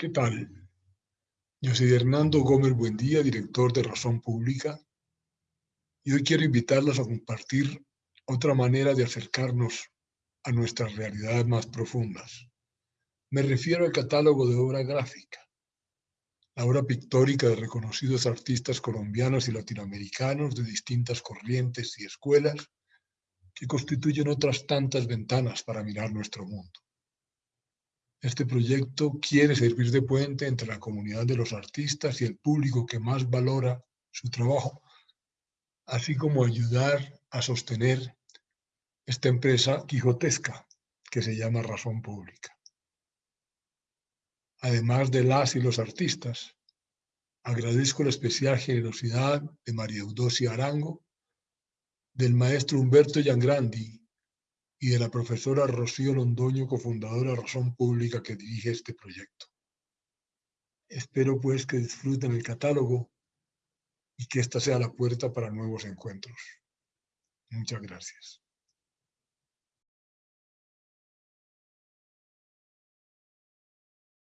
¿Qué tal? Yo soy Hernando Gómez Buendía, director de Razón Pública, y hoy quiero invitarlos a compartir otra manera de acercarnos a nuestras realidades más profundas. Me refiero al catálogo de obra gráfica, la obra pictórica de reconocidos artistas colombianos y latinoamericanos de distintas corrientes y escuelas que constituyen otras tantas ventanas para mirar nuestro mundo. Este proyecto quiere servir de puente entre la comunidad de los artistas y el público que más valora su trabajo, así como ayudar a sostener esta empresa quijotesca que se llama Razón Pública. Además de las y los artistas, agradezco la especial generosidad de María Eudosia Arango, del maestro Humberto Yangrandi y de la profesora Rocío Londoño, cofundadora Razón Pública, que dirige este proyecto. Espero pues que disfruten el catálogo y que esta sea la puerta para nuevos encuentros. Muchas gracias.